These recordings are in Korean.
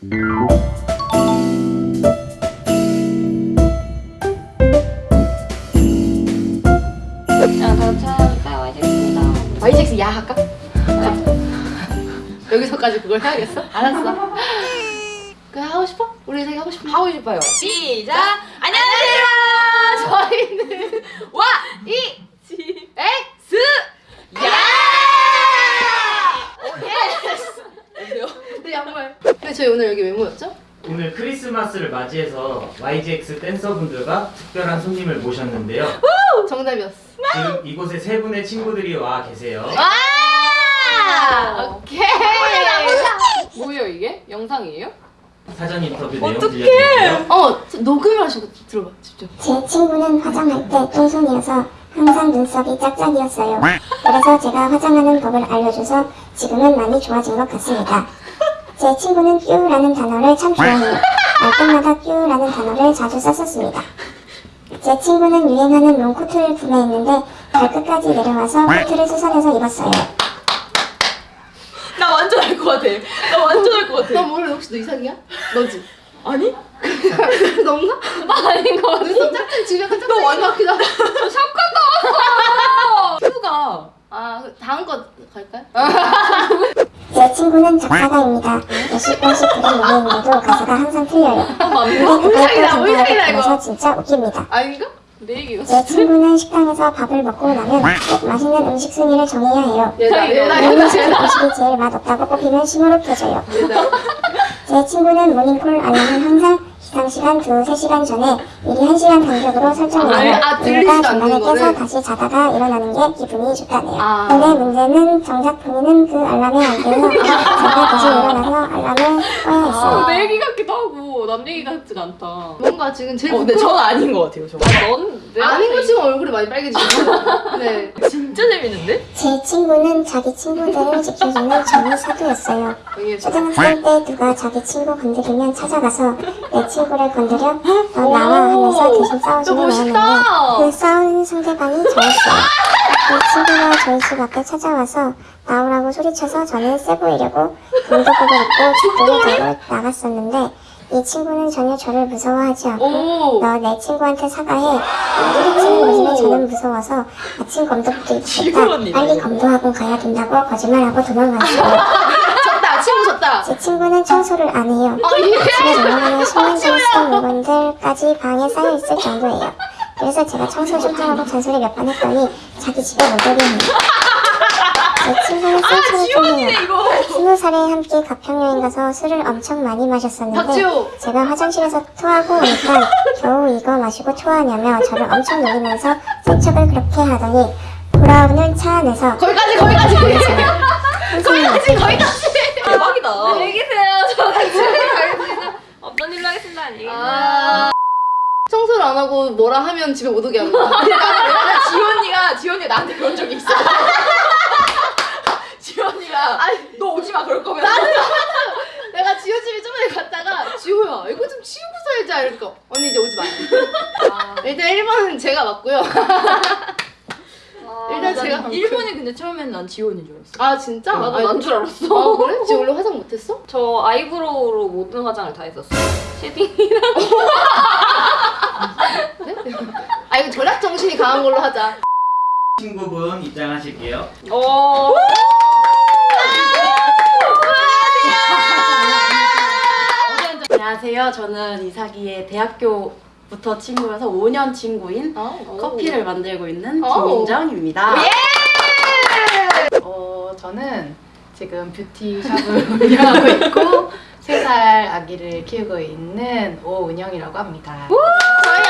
야, 도착 와이제입니다. YGX 야 할까? 여기서까지 그걸 해야겠어? 알았어. 그래 하고 싶어? 우리 이상이 하고 싶어? 하고 싶어요. 시작! 안녕하세요! 저희는 와! 이 지! 야! 안녕하세요. 네 양말. 근데 저희 오늘 여기 왜 모였죠? 오늘 크리스마스를 맞이해서 YGX 댄서분들과 특별한 손님을 모셨는데요. 정답이었어. 지금 이곳에 세 분의 친구들이 와 계세요. 아! 오케이. 뭐예요 이게? 영상이에요? 사전 인터뷰 내용 들려드릴게요. 어 저- 녹음을 하시고 들어봐 직접. 제 친구는 화장할 때 똥손이어서 항상 눈썹이 짝짝이었어요. 그래서 제가 화장하는 법을 알려줘서 지금은 많이 좋아진 것 같습니다. 제 친구는 뀨라는 단어를 참 좋아해요. 말 때마다 뀨라는 단어를 자주 썼었습니다. 제 친구는 유행하는 롱코트를 구매했는데 발끝까지 내려와서 코트를 수선해서 입었어요. 나 완전 알 것 같아. 나 완전 알것너 같아. 몰라 혹시 너 이상이야? 너지? 아니? 너인가? 나 아닌 거 같아. 눈썹 짝짝 지금 약간 짝짝. 너 완전 기다. 큐가. 아그 다음 거 갈까요? 제 친구는 작사가입니다. 몇십 번씩 부른 노래인데도 가사가 항상 틀려요. 근데 그걸 또 전달하고. 그래서 진짜 웃깁니다. 아닌가? 제 친구는 식당에서 밥을 먹고 나면 꼭 맛있는 음식 순위를 정해야 해요. 음식 얘다. 음식이 제일 맛없다고 꼽히면 심으로 켜져요. 제 친구는 모닝콜 알람은 항상 기상시간 두세 시간 전에 미리 한 시간 간격으로 설정해요. 아, 아, 않는 중간에? 깨서 다시 자다가 일어나는 게 기분이 좋다네요. 아. 근데 문제는 정작 본인은 그 알람에 안 깨서 자다 다시 일어나서 알람을 꺼야 했어요. 내 얘기 같기도 하고 남 얘기 같지가 않다. 어, 뭔가 지금 제일 근데 부끄러워. 전 아닌 것 같아요. 저. 아, 넌 내가 아닌 거 지금 얼굴이 많이 빨개지고. 네. 진짜 재밌는데? 제 친구는 자기 친구들을 지켜주는 정의 사도였어요. 초등학생 때 누가 자기 친구 건드리면 찾아가서 내 친구를 건드려 너 나와 하면서 대신 멋있다. 않았는데 그 싸우는 상대방이 저였어요. 그 친구가 저희 집 앞에 찾아와서 나오라고 소리쳐서 저는 세 보이려고 운동복을 입고 죽도를 들고 나갔었는데 이 친구는 전혀 저를 무서워하지 않고 오. 너내 친구한테 사과해 소리치는 모습에 저는 무서워서 아침 검도부터 지구언니네. 빨리 검도하고 가야 된다고 거짓말하고 도망갔어요 졌다. 친구 졌다. 제 친구는 청소를 안 해요. 아 예. 집에 넘어가면 10년 전에 쓰던 물건들까지 방에 쌓여있을 정도예요. 그래서 제가 청소 좀 하라고 잔소리 몇 번 했더니 자기 집에 못 오게 해요. 센터를 좀 해요. 스무 살에 함께 가평여행 가서 술을 엄청 많이 마셨었는데 박지호. 제가 화장실에서 토하고 오니까 겨우 이거 마시고 토하냐며 저를 엄청 놀리면서 세척을 그렇게 하더니 돌아오는 차 안에서 거기까지 거기까지. 거기까지 거기까지. 대박이다. 안녕히 계세요. 저같이 어떤 일로 하겠습니다. 안녕히 계세요. 아. 청소를 안 하고 뭐라 하면 집에 못 오게 하는 거야. 왜냐면 지원이가 지원이가 나한테 그런 적이 있어. 지원이가 너 오지 마 그럴 거면 내가 지호 집에 저번에 갔다가 지호야 이거 좀 치우고 살자 이러니까 언니 이제 오지 마. 일단 1번은 제가 맞고요. 일단 제가 한 일본이 근데 처음에는 난 지원인 줄 알았어. 아 진짜? 나도 아니, 난줄 알았어. 아 그래? 지금 원래 화장 못했어? 저 아이브로우로 모든 화장을 다 했었어. shading이랑 아 이거 절약 정신이 강한 걸로 하자. 친구분 입장하실게요. 어. 안녕하세요. 저는 이사기의 대학교부터 친구여서 5년 친구인 커피를 만들고 있는 오. 김민정입니다. 예! 어, 저는 지금 뷰티샵을 운영하고 있고 3살 아기를 키우고 있는 오은영이라고 합니다. 저희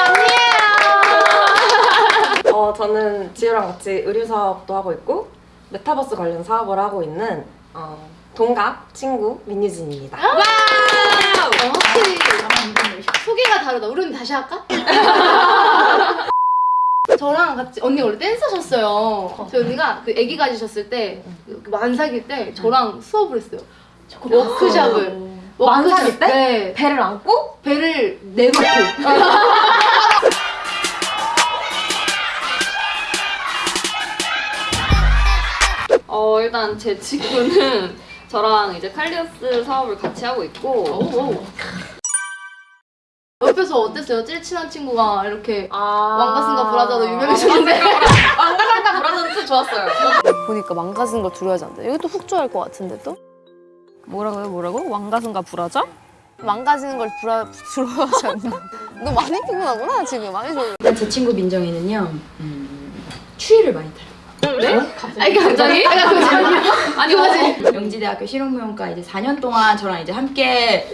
언니예요. 어, 저는 지우랑 같이 의류 사업도 하고 있고 메타버스 관련 사업을 하고 있는 어, 동갑 친구 민유진입니다. 어, 확실히 소개가 다르다. 우리 언니 다시 할까? 저랑 같이 언니 원래 댄서셨어요. 저희 언니가 그 아기 가지셨을 때그 만삭일 때 저랑 수업을 했어요. 워크샵을. 만삭일 때? 네. 배를 안고 배를 내놓고. 어 일단 제 친구는 저랑 이제 칼리어스 사업을 같이 하고 있고 오. 옆 어땠어요? 제일 친한 친구가 이렇게 왕가슴과 브라자로 유명해졌는데 왕가상가 브라더는 또 좋았어요. 보니까 망가진 걸 두려워하지 않는다. 이것도 훅 좋아할 것 같은데 또? 뭐라고요? 뭐라고? 왕가슴과 불화자? 망가지는 걸 불화, 두려워하지 않는다. 너 많이 피곤하구나 지금 많이 좋아. 일단 제 친구 민정이는요. 음, 추위를 많이 타요. 아니 갑자기? 아니 갑자기? 아니 맞지? 영지대학교 실용무용과 이제 4년 동안 저랑 이제 함께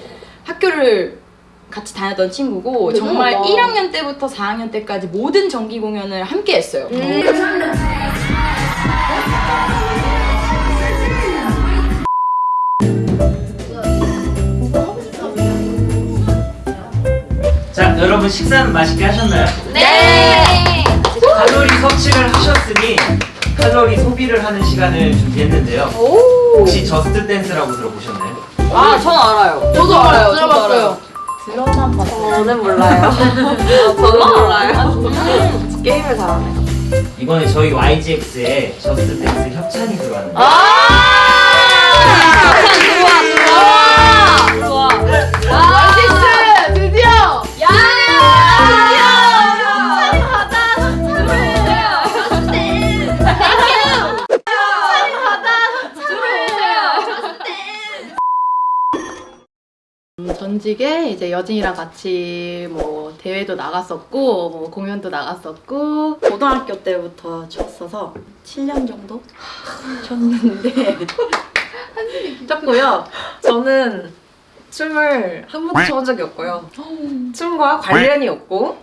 학교를 같이 다녔던 친구고 정말 대단하다. 1학년 때부터 4학년 때까지 모든 정기 공연을 함께 했어요. 자, 여러분 식사는 맛있게 하셨나요? 네! 칼로리 섭취를 하셨으니 칼로리 소비를 하는 시간을 준비했는데요. 혹시 저스트 댄스라고 들어보셨나요? 아, 전 알아요. 저도 알아요. 들어봤어요. 들어만 봤어요. 저는 몰라요. 저는 몰라요. 게임을 잘하네. 이번에 저희 YGX에 저스트 댄스 협찬이 들어왔는데 좋아. 음, 전직에 이제 여진이랑 같이 뭐 대회도 나갔었고 뭐 공연도 나갔었고 고등학교 때부터 쳤어서 7년 정도 쳤는데 쳤고요. 저는 춤을 한 번도 춰본 적이 없고요. 춤과 관련이 없고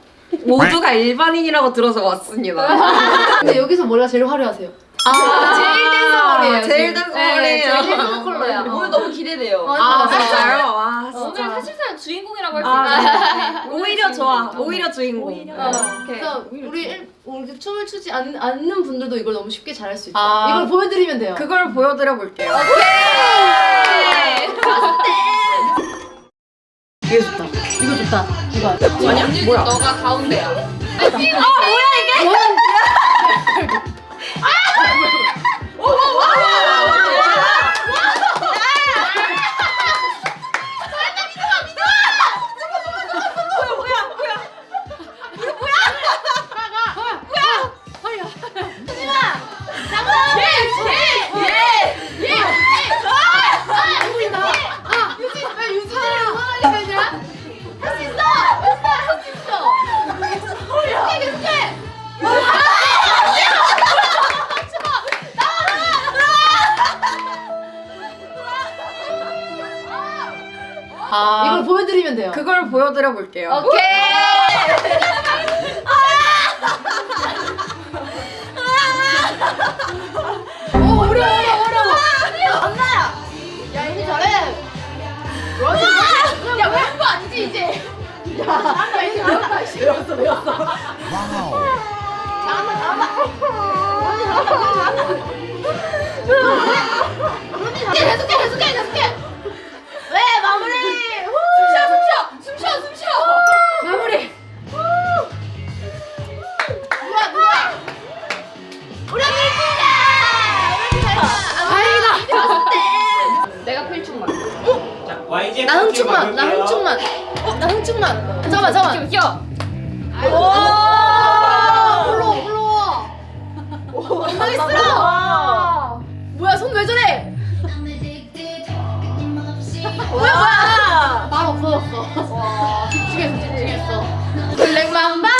모두가 일반인이라고 들어서 왔습니다. 근데 여기서 머리가 제일 화려하세요. 아, 제일 댄서 머리예요. 제일 지금. 댄서 네, 머리예요. 제일 댄서 컬러야. 오늘 너무 기대돼요. 어, 아. 진짜요? 아 오늘. 사실상 주인공이라고 할수 아, 있다. 네. 오히려 좋아. 오히려 주인공. 어, 그래서 우리 일, 우리 춤을 추지 않, 않는 분들도 이걸 너무 쉽게 잘할 수 있다. 아. 이걸 보여드리면 돼요. 그걸 보여드려 볼게요. 이거 좋다. 이거 좋다. 이거. 아니야, 뭐야? 너가 가운데야. 아, 보여드리면 돼요. 그걸 보여드려 볼게요. 오, 어려워, 어려워, 어려워. 엄마야. 야, 이제 잘해. 야, 왜 그거 아니지, 이제. 야, 야, 이제 씨. 배웠어, 배웠어. 잘한다, 잘한다. 잘한다, 잘한다. 계속해, 계속해, 계속해. 흥충만, 나. 흥충만, 나 흥충만. 잠깐만, 잠깐만. 귀여. 오, 불러, 불러. 엉망했어. 뭐야, 손 왜 저래? 뭐야, 뭐야? 말 없어졌어. 집중했어, 집중했어. 블랙맘바.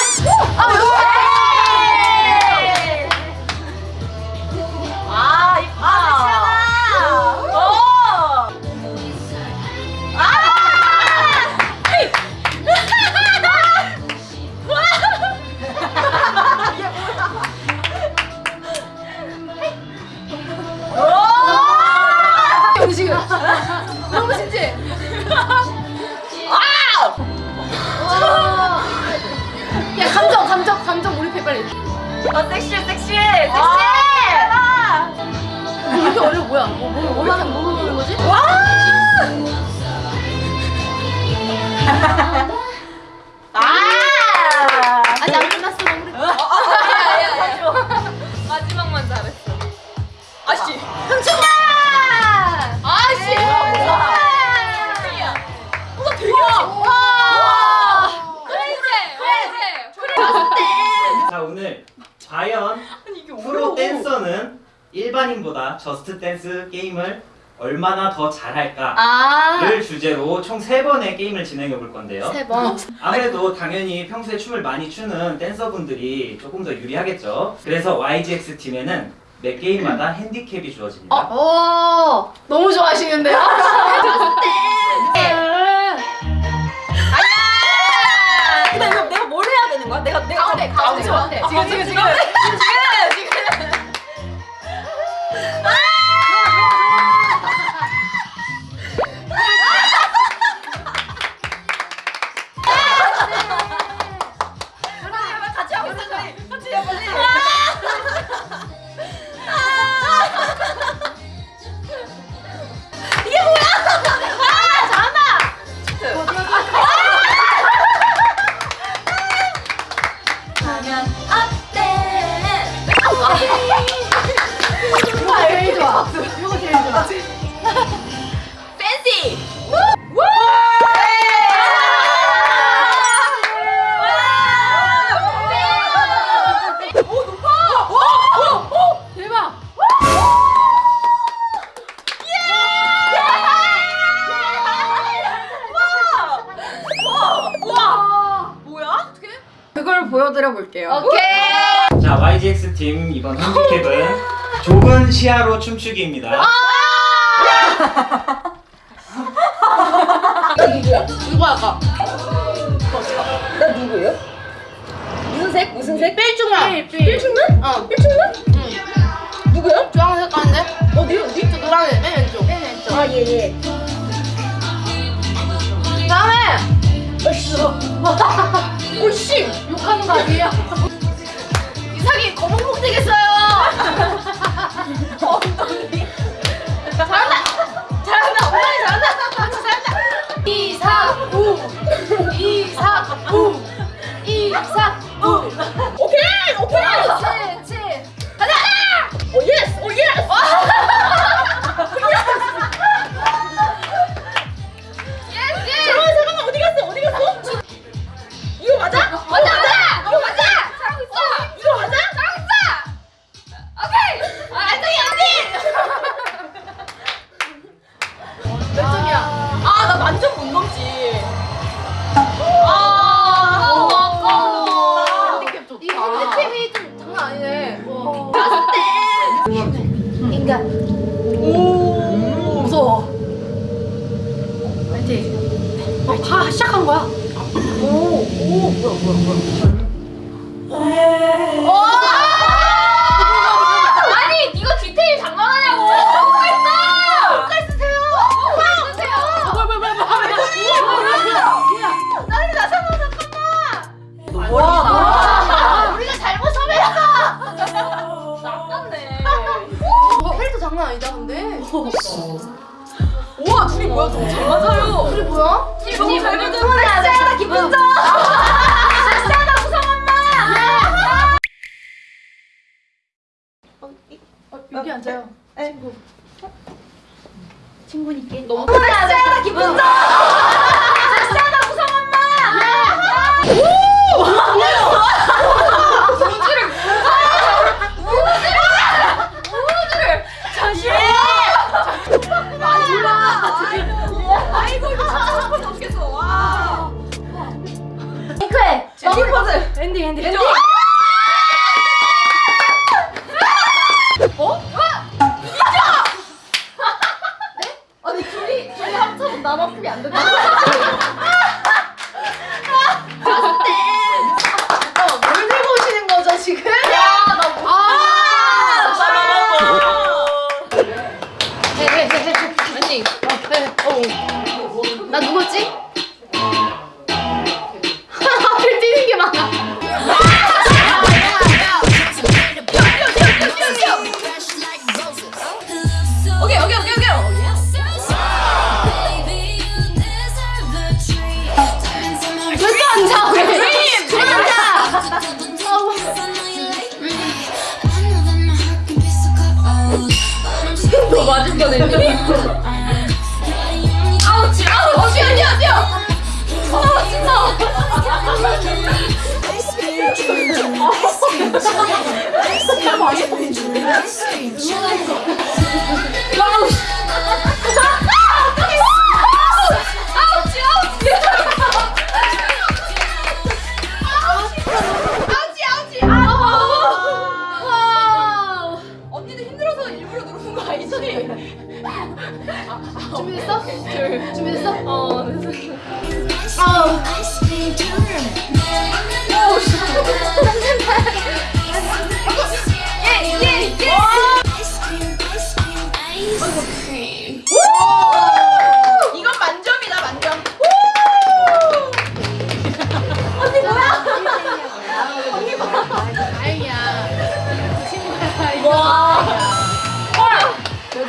저스트 댄스 게임을 얼마나 더 잘할까를 아. 주제로 총 3번의 게임을 진행해 볼 건데요. 세 번. 아무래도 당연히 평소에 춤을 많이 추는 댄서분들이 조금 더 유리하겠죠. 그래서 YGX 팀에는 매 게임마다 핸디캡이 주어집니다. 오. 너무 좋아하시는데요? 근데 이거 내가 뭘 해야 되는 거야? 내가 내가 가운데 가운데 가운데. 지금 지금 지금. 시야로 춤추기입니다. 이거 할까? 나 누구예요? 무슨 색? 무슨 색? 삘중만. 삘. 필충만? 어. 필충만? 응. 누구야? 주황색 가는데? 어디 어디? 저 노란색 맨 왼쪽. 맨 왼쪽. 아 예 예. 다음에 오씨. 욕하는 거 아니에요? 이상이 거북목 되겠어요. 엉덩이. 잘한다. 잘한다. 엉덩이 잘한다. 진짜 잘한다. 이사우. 이사우. 이사우. 오케이 오케이. 치, 치. 가자. 오 예스 오. 예스,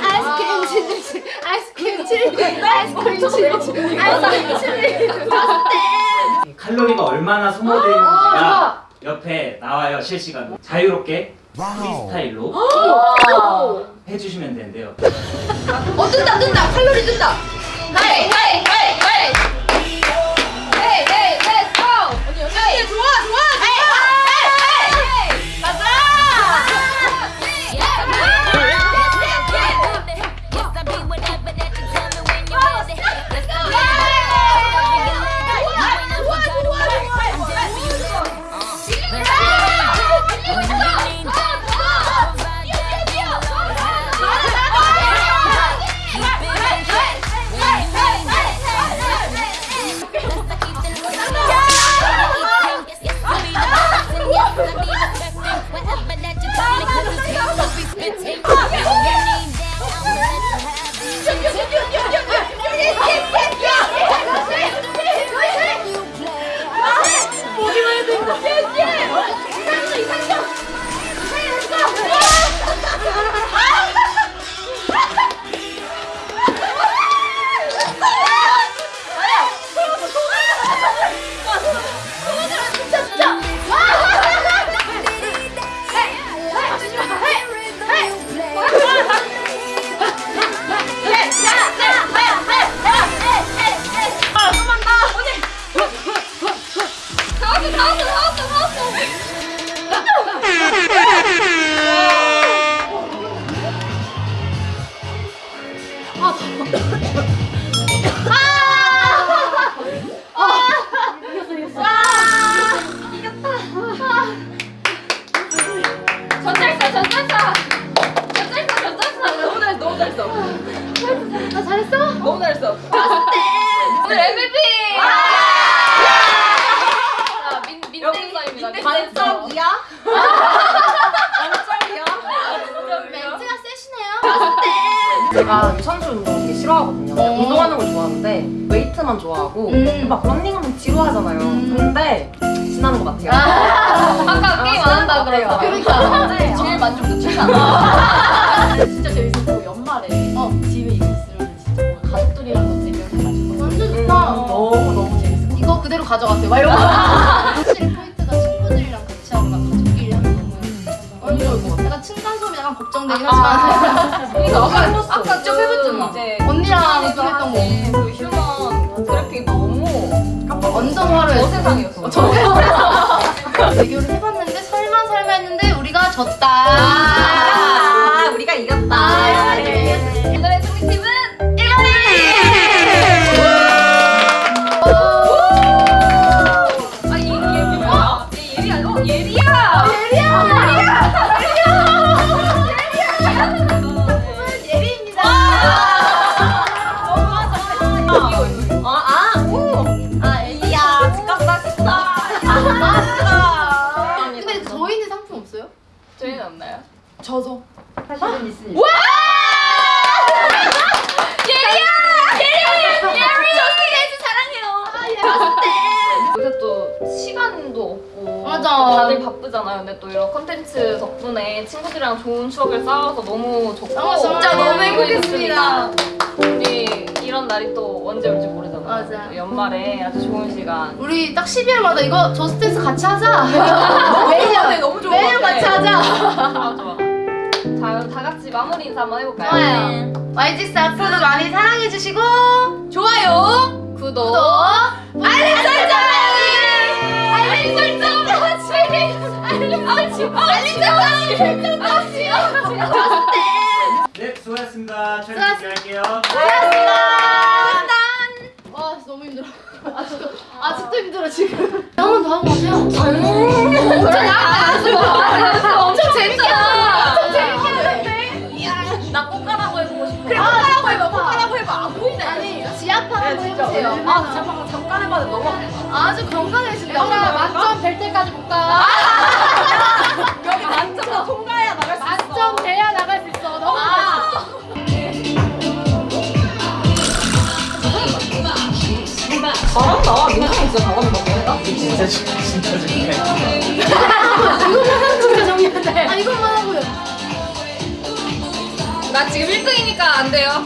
아이스크림 칠리 아이스크림 칠리 아이스크림 칠리 아이스크림 칠리 칼로리가 얼마나 소모되는지가 옆에 나와요 실시간으로 자유롭게 프리스타일로 해주시면 되는데요 어 뜬다 뜬다 칼로리 뜬다 hey hey hey hey hey hey let's go hey 좋아 좋아 제가 유산소 운동 되게 싫어하거든요. 그냥 운동하는 걸 좋아하는데 웨이트만 좋아하고 막 런닝하면 지루하잖아요. 근데 신나는 것 같아요. 아 까 게임 안 한다 그래서 그러니까 제일 만족도 최상 진짜 재밌었고 연말에 집에 이거 있으면 진짜 뭔가 가족들이랑 거 대결해가지고. 완전 좋다. 너무 너무 재밌어. 이거 그대로 가져가세요. 막 이러고 걱정되긴 하지만 그러니까 아까. 아까 해봤잖아 이제 언니랑 좀 했던 거그 휴먼 그래픽 너무 완전 화려했어. 저 세상이었어. 대결을 해봤는데 설마 설마 했는데 우리가 졌다. 쌓아서 너무 좋고 아, 진짜 너무 행복했습니다. 우리 이런 날이 또 언제 올지 모르잖아요. 맞아. 또 연말에 아주 좋은 시간. 우리 딱 12월마다 이거 저스트댄스 같이 하자. 매일 너무 좋은 매일. 같이 하자. 좋아 좋아. 자 그럼 다 같이 마무리 인사 한번 해볼까요? 좋아요. YG 앞으로도 많이 사랑해주시고 좋아요, 구독. 구독, 알림 설정, 알림 설정 같이. 네, 수고하셨습니다. 촬영 준비할게요. 와 너무 힘들어. 아직도 아직도 힘들어 지금. 한번더 하고 가세요. 엄청 재밌잖아. 엄청 재밌게 하는데. 나 꽃가라고 해보고 싶어. 그래 꽃가라고 해봐. 꽃가라고 해봐. 안 보이네. 아니 지압 한번 해보세요. 아 잠깐 잠깐 해봐도 너무. 아주 건강해진다. 만점 될 때까지 볼까? 여기 만점 통과해야 나갈 수 있어. 만점 돼야 나갈 수 있어. 너무 맛있어. 잘한다. 민정이 진짜 같아. 진짜 진짜 진짜 중요해. 진짜 정리한다. 아 이것만 하고요. 나 지금 1등이니까 안 돼요.